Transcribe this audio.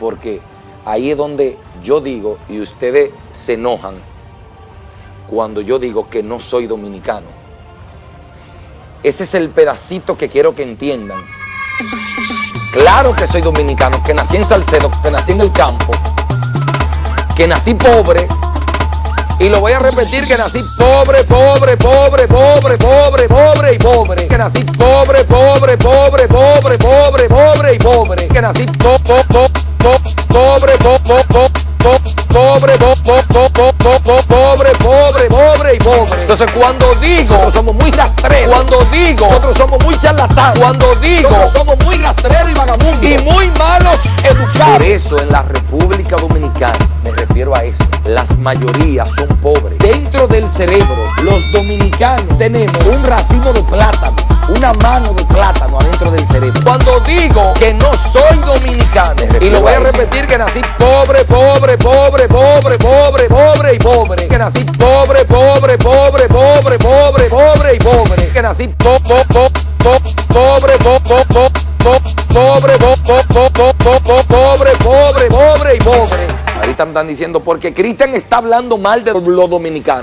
porque ahí es donde yo digo y ustedes se enojan cuando yo digo que no soy dominicano. Ese es el pedacito que quiero que entiendan. Claro que soy dominicano, que nací en Salcedo, que nací en el campo, que nací pobre, y lo voy a repetir, que nací pobre, pobre, pobre, pobre, pobre, pobre y pobre. Que nací pobre, pobre, pobre, pobre, pobre, pobre y pobre. Que nací po, po, po, po, pobre, po, po, po, po, pobre, po, po, po, po, po, po, pobre, pobre, pobre y pobre. Entonces cuando digo, nosotros somos muy rastreros. Cuando digo, nosotros somos muy charlatanes. Cuando digo, nosotros somos muy rastreros y vagabundos. Y muy malos educados. Por eso en la República Dominicana, me refiero a eso, las mayorías son pobres. Dentro del cerebro, los dominicanos tenemos un racimo de plátano, una mano de plátano adentro del cerebro. Cuando digo que no soy y lo voy a repetir, que nací pobre, pobre, pobre, pobre, pobre, pobre y pobre. Que nací pobre, pobre, pobre, pobre, pobre, pobre y pobre. Que nací po, po, po, po, pobre, po, po, po, po, pobre, po, po, po, po, po, po, pobre, pobre, pobre y pobre. Ahorita me están diciendo, porque Cristian está hablando mal de los dominicanos.